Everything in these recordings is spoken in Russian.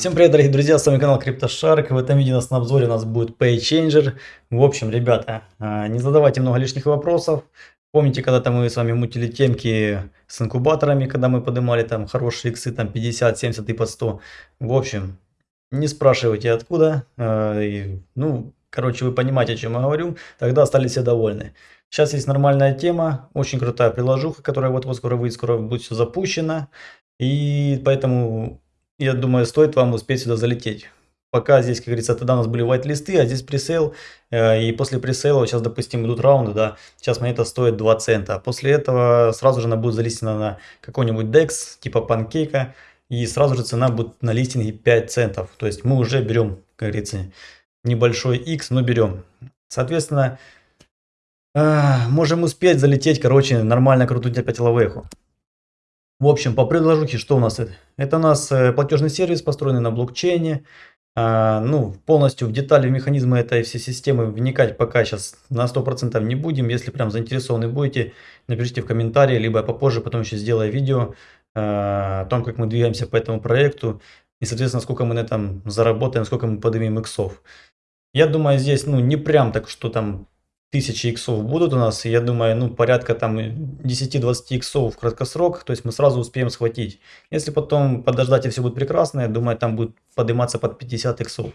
Всем привет, дорогие друзья, с вами канал CryptoShark. В этом видео у нас на обзоре у нас будет PayChanger. В общем, ребята, а, не задавайте много лишних вопросов. Помните, когда-то мы с вами мутили темки с инкубаторами, когда мы поднимали там хорошие иксы, там 50, 70 и по 100. В общем, не спрашивайте откуда. А, ну, короче, вы понимаете, о чем я говорю. Тогда остались все довольны. Сейчас есть нормальная тема, очень крутая приложуха, которая вот-вот скоро выйдет, скоро будет все запущено. И поэтому я думаю, стоит вам успеть сюда залететь. Пока здесь, как говорится, тогда у нас были white-листы, а здесь пресейл. Э, и после пресейла, сейчас, допустим, идут раунды, да, сейчас монета стоит 2 цента. После этого сразу же она будет залистена на какой-нибудь DEX, типа панкейка. И сразу же цена будет на листинге 5 центов. То есть мы уже берем, как говорится, небольшой X, но берем. Соответственно, э, можем успеть залететь, короче, нормально крутить опять лавеху. В общем, по предложухе, что у нас это? Это у нас э, платежный сервис, построенный на блокчейне. А, ну, полностью в детали, в механизмы этой всей системы вникать пока сейчас на 100% не будем. Если прям заинтересованы будете, напишите в комментарии, либо попозже потом еще сделаю видео а, о том, как мы двигаемся по этому проекту. И, соответственно, сколько мы на этом заработаем, сколько мы поднимем иксов. Я думаю, здесь, ну, не прям так, что там тысячи иксов будут у нас, я думаю, ну, порядка там 10-20 иксов в краткосрок, то есть мы сразу успеем схватить. Если потом подождать и все будет прекрасно, я думаю, там будет подниматься под 50 иксов.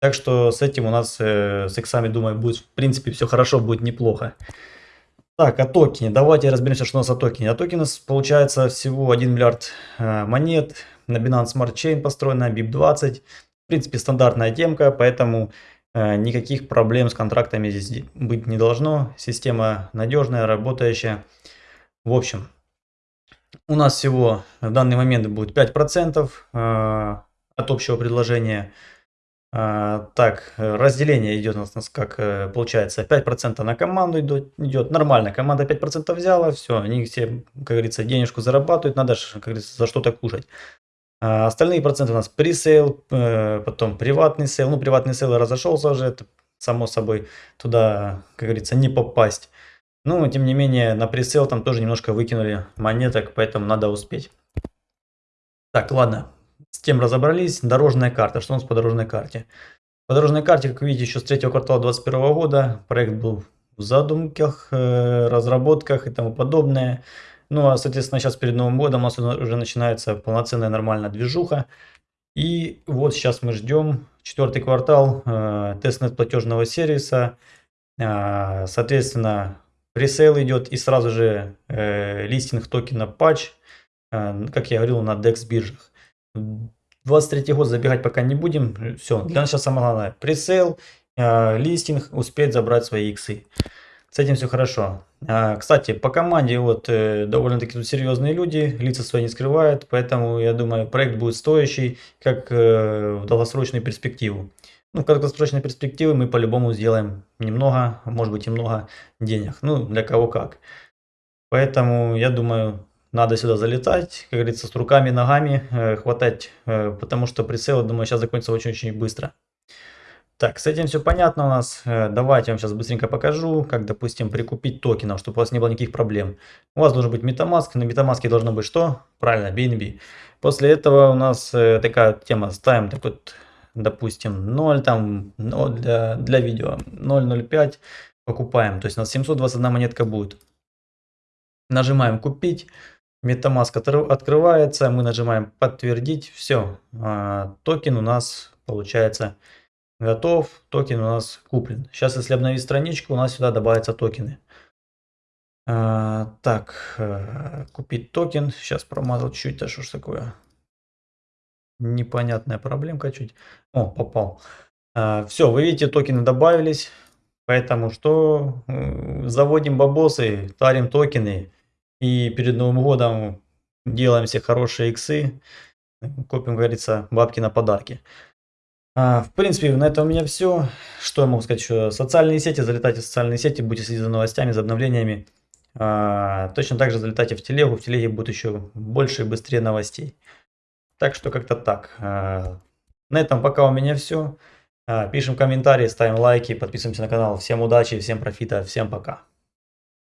Так что с этим у нас, э, с иксами, думаю, будет, в принципе, все хорошо, будет неплохо. Так, о токене. Давайте разберемся, что у нас о токене. О токене у нас получается всего 1 миллиард э, монет. На Binance Smart Chain построена BIP20. В принципе, стандартная темка, поэтому никаких проблем с контрактами здесь быть не должно. Система надежная, работающая. В общем, у нас всего в данный момент будет 5% э, от общего предложения. Э, так, разделение идет у нас как получается 5% на команду идет, идет нормально. Команда 5% взяла, все, они все, как говорится, денежку зарабатывают, надо, как говорится, за что-то кушать. А остальные проценты у нас пресейл, э, потом приватный sale. Ну, приватный sale разошелся уже, это само собой туда, как говорится, не попасть. Но, тем не менее, на пресейл там тоже немножко выкинули монеток, поэтому надо успеть. Так, ладно, с тем разобрались. Дорожная карта. Что у нас по дорожной карте? По дорожной карте, как видите, еще с третьего квартала 2021 года проект был в задумках, э, разработках и тому подобное. Ну, а, соответственно, сейчас перед Новым годом у нас уже начинается полноценная нормальная движуха. И вот сейчас мы ждем четвертый квартал э, testnet платежного сервиса. Э, соответственно, пресейл идет и сразу же э, листинг токена патч, э, как я говорил, на DEX биржах. 23 год забегать пока не будем. Все, для нас сейчас самое главное. Пресейл, э, листинг, успеть забрать свои иксы. С этим все хорошо. А, кстати, по команде вот э, довольно-таки тут серьезные люди, лица свои не скрывают, поэтому я думаю, проект будет стоящий, как э, в долгосрочную перспективу. Ну, в краткосрочной перспективе мы по-любому сделаем немного, может быть и много денег. Ну, для кого как. Поэтому, я думаю, надо сюда залетать, как говорится, с руками, ногами э, хватать, потому что прицел, думаю, сейчас закончится очень-очень быстро. Так, с этим все понятно у нас. Э, давайте я вам сейчас быстренько покажу, как, допустим, прикупить токенов, чтобы у вас не было никаких проблем. У вас должен быть MetaMask, на MetaMask должно быть что? Правильно, BNB. После этого у нас э, такая тема, ставим так вот, допустим, 0, там, 0 для, для видео, 0.05 покупаем. То есть у нас 721 монетка будет. Нажимаем купить. MetaMask открывается, мы нажимаем подтвердить, все, а, токен у нас получается Готов, токен у нас куплен. Сейчас, если обновить страничку, у нас сюда добавятся токены. А, так, а, купить токен. Сейчас промазал чуть-чуть, а что ж такое? Непонятная проблемка чуть. О, попал. А, все, вы видите, токены добавились. Поэтому что? Заводим бабосы, тарим токены. И перед Новым годом делаем все хорошие иксы. Копим, говорится, бабки на подарки. А, в принципе, на этом у меня все. Что я могу сказать еще? Социальные сети, залетайте в социальные сети, будьте следить за новостями, за обновлениями. А, точно так же залетайте в телегу, в телеге будет еще больше и быстрее новостей. Так что как-то так. А, на этом пока у меня все. Пишем комментарии, ставим лайки, подписываемся на канал. Всем удачи, всем профита, всем пока.